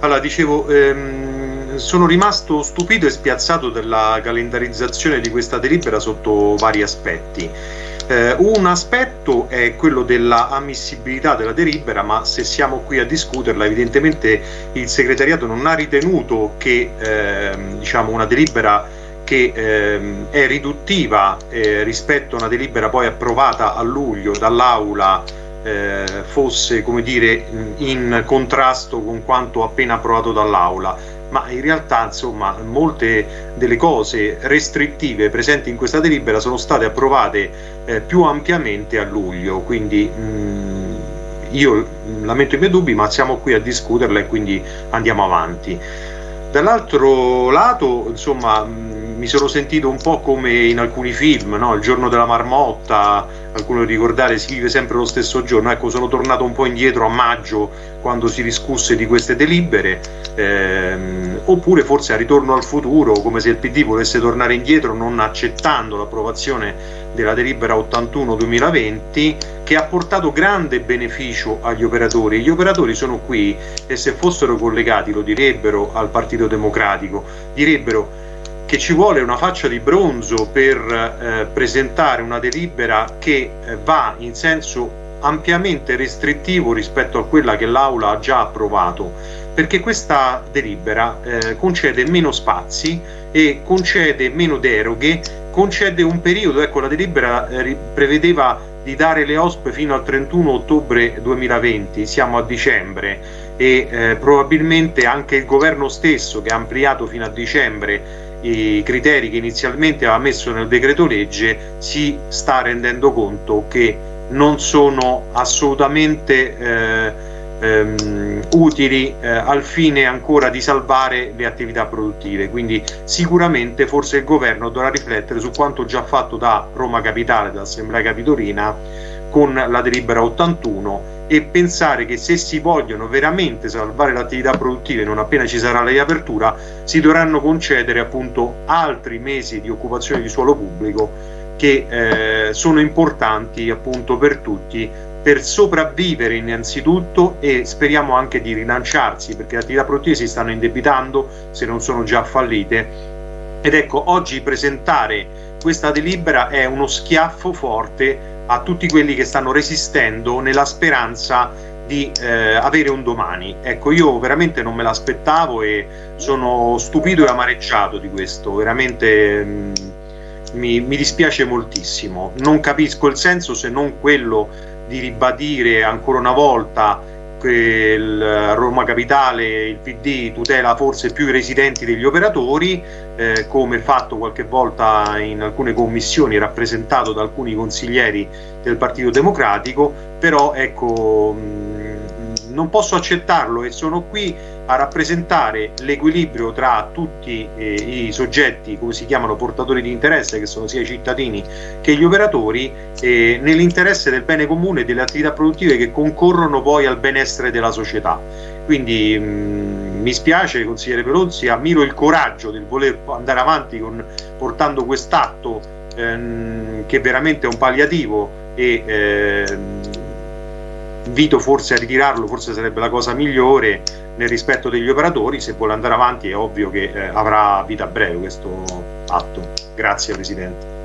Allora, dicevo, ehm, sono rimasto stupito e spiazzato della calendarizzazione di questa delibera sotto vari aspetti. Eh, un aspetto è quello della ammissibilità della delibera, ma se siamo qui a discuterla, evidentemente il segretariato non ha ritenuto che ehm, diciamo una delibera che ehm, è riduttiva eh, rispetto a una delibera poi approvata a luglio dall'Aula eh, fosse come dire in contrasto con quanto appena approvato dall'Aula. Ma in realtà insomma molte delle cose restrittive presenti in questa delibera sono state approvate eh, più ampiamente a luglio. Quindi mh, io la metto i miei dubbi ma siamo qui a discuterla e quindi andiamo avanti. Dall'altro lato insomma mi sono sentito un po' come in alcuni film, no? il giorno della marmotta, qualcuno ricordare si vive sempre lo stesso giorno, ecco sono tornato un po' indietro a maggio quando si discusse di queste delibere, ehm, oppure forse a ritorno al futuro, come se il PD volesse tornare indietro non accettando l'approvazione della delibera 81-2020 che ha portato grande beneficio agli operatori. Gli operatori sono qui e se fossero collegati lo direbbero al Partito Democratico, direbbero che ci vuole una faccia di bronzo per eh, presentare una delibera che eh, va in senso ampiamente restrittivo rispetto a quella che l'Aula ha già approvato, perché questa delibera eh, concede meno spazi e concede meno deroghe, concede un periodo, ecco la delibera eh, prevedeva di dare le OSP fino al 31 ottobre 2020, siamo a dicembre e eh, probabilmente anche il governo stesso che ha ampliato fino a dicembre i criteri che inizialmente aveva messo nel decreto legge si sta rendendo conto che non sono assolutamente eh, ehm, utili eh, al fine ancora di salvare le attività produttive. Quindi sicuramente forse il governo dovrà riflettere su quanto già fatto da Roma Capitale, dall'Assemblea Capitolina con la delibera 81 e pensare che se si vogliono veramente salvare l'attività produttiva non appena ci sarà la riapertura si dovranno concedere appunto altri mesi di occupazione di suolo pubblico che eh, sono importanti appunto per tutti per sopravvivere innanzitutto e speriamo anche di rilanciarsi perché le attività produttive si stanno indebitando se non sono già fallite. Ed ecco oggi presentare questa delibera è uno schiaffo forte a tutti quelli che stanno resistendo nella speranza di eh, avere un domani. Ecco, io veramente non me l'aspettavo e sono stupito e amareggiato di questo, veramente mh, mm, mi, mi dispiace moltissimo. Non capisco il senso se non quello di ribadire ancora una volta il Roma Capitale, il PD tutela forse più i residenti degli operatori, eh, come fatto qualche volta in alcune commissioni rappresentato da alcuni consiglieri del Partito Democratico, però ecco mh, non posso accettarlo e sono qui a rappresentare l'equilibrio tra tutti eh, i soggetti, come si chiamano, portatori di interesse, che sono sia i cittadini che gli operatori, eh, nell'interesse del bene comune e delle attività produttive che concorrono poi al benessere della società. Quindi mh, mi spiace, consigliere Pelonzi, ammiro il coraggio del voler andare avanti con, portando quest'atto ehm, che veramente è un palliativo e ehm, invito forse a ritirarlo, forse sarebbe la cosa migliore nel rispetto degli operatori, se vuole andare avanti è ovvio che eh, avrà vita breve questo atto. Grazie Presidente.